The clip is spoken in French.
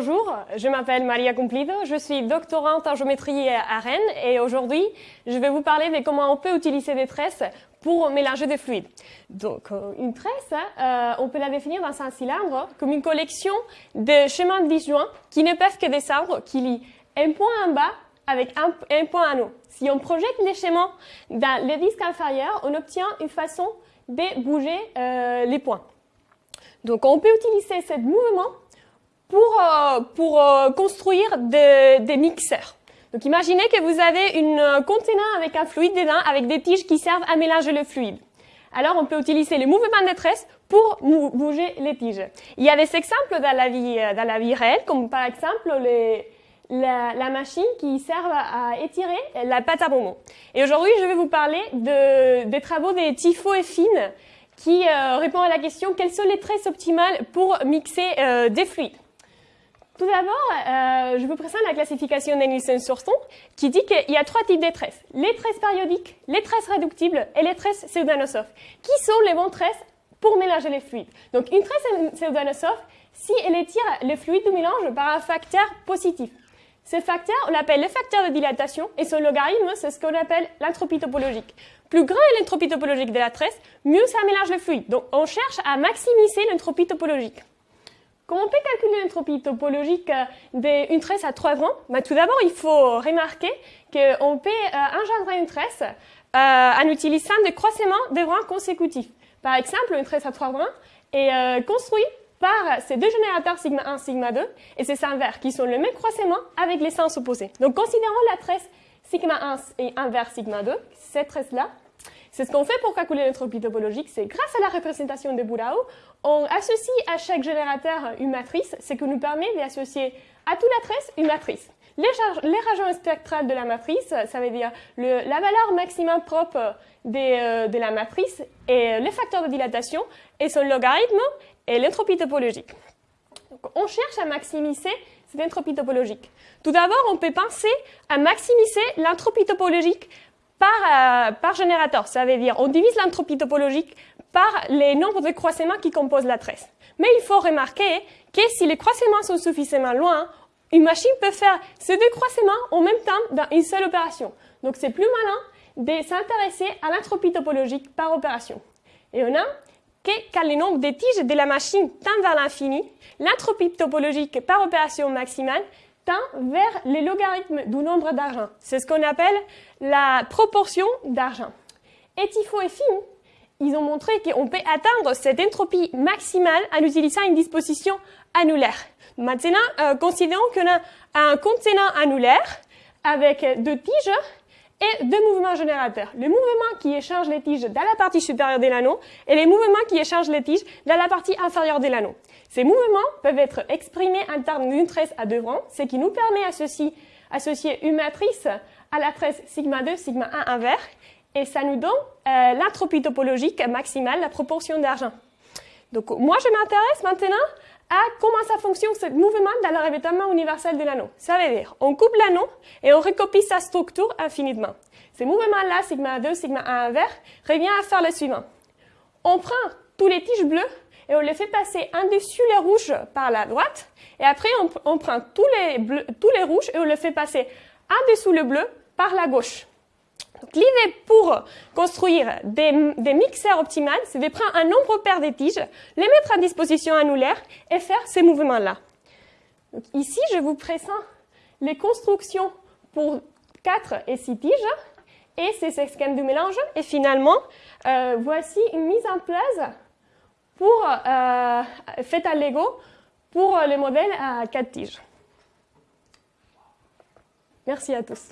Bonjour, je m'appelle Maria Cumplido, je suis doctorante en géométrie à Rennes et aujourd'hui je vais vous parler de comment on peut utiliser des tresses pour mélanger des fluides. Donc euh, une tresse, euh, on peut la définir dans un cylindre comme une collection de chemins disjoints qui ne peuvent que descendre, qui lient un point en bas avec un, point en haut. Si on projette les schémas dans le disque inférieur, on obtient une façon de bouger euh, les points. Donc on peut utiliser ce mouvement pour, euh, pour euh, construire des mixeurs. Donc imaginez que vous avez une conteneur avec un fluide dedans, avec des tiges qui servent à mélanger le fluide. Alors on peut utiliser le mouvement de tresse pour bouger les tiges. Il y a des exemples dans la vie, euh, dans la vie réelle, comme par exemple les, la, la, machine qui sert à étirer la pâte à bonbons. Et aujourd'hui, je vais vous parler de, des travaux des Tifo et Fine qui euh, répondent à la question quelles sont les tresses optimales pour mixer euh, des fluides? Tout d'abord, euh, je vous présente la classification de Nielsen-Surson qui dit qu'il y a trois types de tresses. Les tresses périodiques, les tresses réductibles et les tresses pseudanosophes. Qui sont les bonnes tresses pour mélanger les fluides? Donc une tresse pseudanosophe, si elle étire le fluide du mélange par un facteur positif. Ce facteur, on l'appelle le facteur de dilatation et son logarithme, c'est ce qu'on appelle l'entropie topologique. Plus grand est l'entropie topologique de la tresse, mieux ça mélange le fluide. Donc on cherche à maximiser l'entropie topologique. Comment on peut calculer l'entropie topologique euh, d'une tresse à trois rangs bah, Tout d'abord, il faut remarquer qu'on peut euh, engendrer une tresse euh, en utilisant des croisements de rangs consécutifs. Par exemple, une tresse à trois rangs est construite par ces deux générateurs sigma 1, sigma 2 et ces inverses qui sont le même croisement avec les sens opposés. Donc considérons la tresse sigma 1 et inverse sigma 2, cette tresse-là, c'est ce qu'on fait pour calculer l'entropie topologique, c'est grâce à la représentation de Bourao, on associe à chaque générateur une matrice, ce qui nous permet d'associer à toute la tresse une matrice. Les, les régions spectrales de la matrice, ça veut dire la valeur maximum propre de, euh, de la matrice et le facteur de dilatation et son logarithme et l'entropie topologique. Donc, on cherche à maximiser cette entropie topologique. Tout d'abord, on peut penser à maximiser l'entropie topologique par, euh, par générateur. Ça veut dire on divise l'entropie topologique par les nombres de croisements qui composent la tresse. Mais il faut remarquer que si les croisements sont suffisamment loin, une machine peut faire ces deux croisements en même temps dans une seule opération. Donc c'est plus malin de s'intéresser à l'entropie topologique par opération. Et on a que quand le nombre de tiges de la machine tend vers l'infini, l'entropie topologique par opération maximale vers les logarithmes du nombre d'argent. C'est ce qu'on appelle la proportion d'argent. Et Tifo et Finn, ils ont montré qu'on peut atteindre cette entropie maximale en utilisant une disposition annulaire. Maintenant, euh, considérons qu'on a un contenant annulaire avec deux tiges et deux mouvements générateurs. Le mouvement qui échange les tiges dans la partie supérieure de l'anneau et les mouvements qui échangent les tiges dans la partie inférieure de l'anneau. Ces mouvements peuvent être exprimés en termes d'une tresse à deux rangs, ce qui nous permet d'associer une matrice à la tresse sigma 2, sigma 1 inverse, et ça nous donne euh, l'entropie topologique maximale, la proportion d'argent. Donc moi, je m'intéresse maintenant à comment ça fonctionne ce mouvement dans le revêtement universel de l'anneau. Ça veut dire, on coupe l'anneau et on recopie sa structure infiniment. Ce mouvement-là, sigma 2, sigma 1 inverse, revient à faire le suivant. On prend tous les tiges bleues et on les fait passer un dessus les rouges par la droite, et après on, prend tous les, bleus, tous les rouges et on les fait passer un dessous le bleu par la gauche. L'idée pour construire des, mixeurs optimales, c'est de prendre un nombre pair de tiges, les mettre à disposition annulaire et faire ces mouvements-là. Ici, je vous présente les constructions pour 4 et 6 tiges et ces schèmes de mélange. Et finalement, euh, voici une mise en place pour, euh, faite à Lego pour le modèle à 4 tiges. Merci à tous.